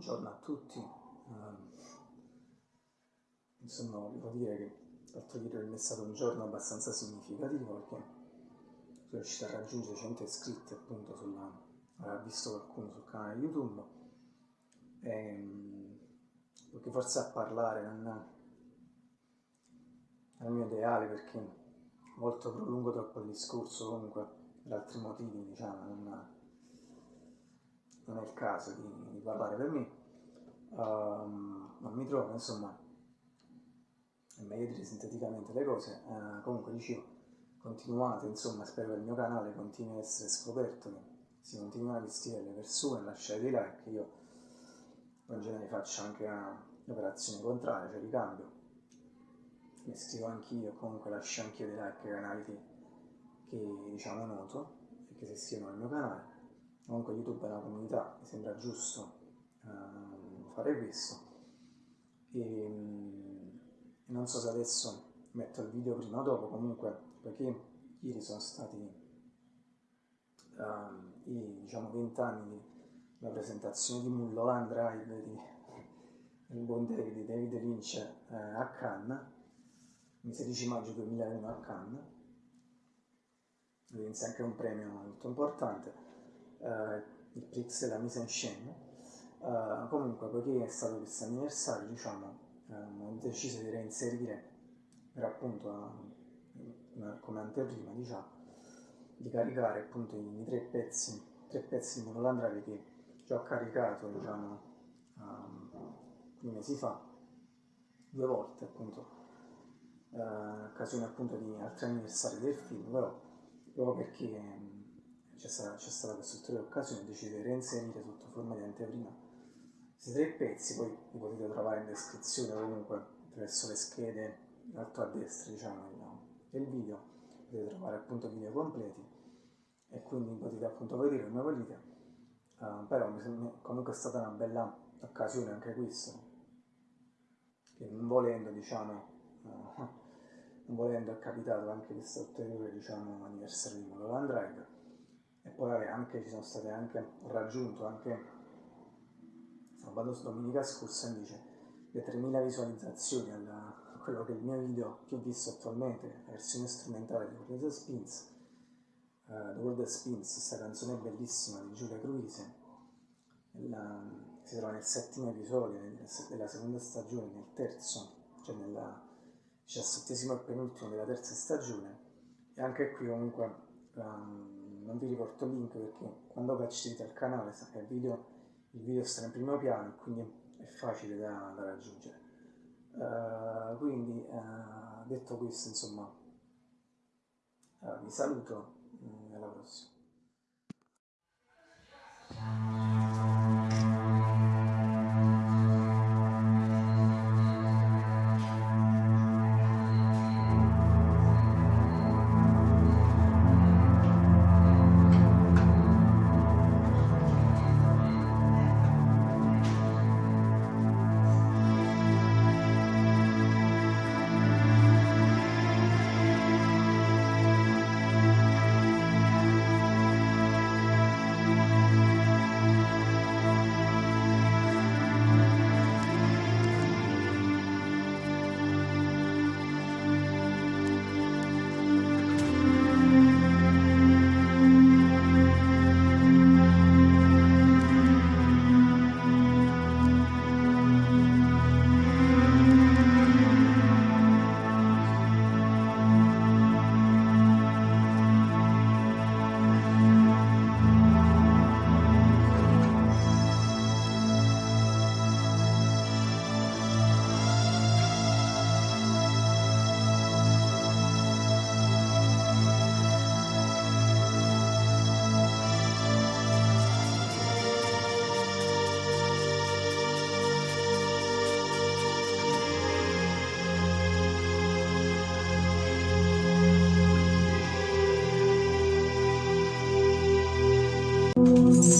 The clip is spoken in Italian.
buongiorno a tutti. Um, insomma, volevo dire che l'altro ieri è stato un giorno abbastanza significativo perché sono riuscito a raggiungere 100 iscritti appunto sulla... avrà visto qualcuno sul canale YouTube e, um, perché forse a parlare non è il mio ideale perché molto prolungo troppo il discorso comunque per altri motivi diciamo non, non è il caso di, di parlare per me um, ma mi trovo insomma è meglio dire sinteticamente le cose uh, comunque dicevo continuate insomma spero che il mio canale continui a essere scoperto che si continui a vestire le persone lasciare dei like io in genere faccio anche un'operazione contraria cioè ricambio mi scrivo anch'io, comunque lascio anch'io dei like ai canali che, che diciamo noto e che si iscrivono al mio canale. Comunque YouTube è una comunità, mi sembra giusto uh, fare questo. E, um, non so se adesso metto il video prima o dopo, comunque perché ieri sono stati uh, i diciamo 20 anni della presentazione di Mulholland Drive di, del buon David, David Lynch eh, a Cannes il 16 maggio 2001 a Cannes, vinse anche un premio molto importante, eh, il Prix della mise en scène. Uh, comunque, poiché è stato questo anniversario, diciamo, um, ho deciso di reinserire per appunto uh, come anteprima, diciamo, di caricare appunto i, i tre pezzi, tre pezzi di Monolandrave che già ho caricato, diciamo, um, due mesi fa, due volte appunto eh, occasione appunto di altri anniversari del film, però proprio perché mm, c'è stata, stata questa ulteriore occasione ho deciso di reinserire sotto forma di anteprima questi tre pezzi, poi li potete trovare in descrizione comunque attraverso le schede in alto a destra diciamo del video, potete trovare appunto video completi e quindi potete appunto vedere come volete, uh, però comunque è stata una bella occasione anche questa, che non volendo diciamo uh, volendo è capitato anche questo ulteriore diciamo, anniversario di Mulholland Drive. E poi anche, ci sono state anche, raggiunto anche sabato domenica scorsa invece le 3000 visualizzazioni a quello che è il mio video più visto attualmente, la versione strumentale di World of Spins uh, The World of Spins, questa canzone bellissima di Giulia Cruise. La, si trova nel settimo episodio della seconda stagione, nel terzo, cioè nella diciassettesimo e penultimo della terza stagione. E anche qui comunque um, non vi riporto il link perché quando accedete al canale il video, il video sta in primo piano quindi è facile da, da raggiungere. Uh, quindi uh, detto questo insomma uh, vi saluto e alla prossima Música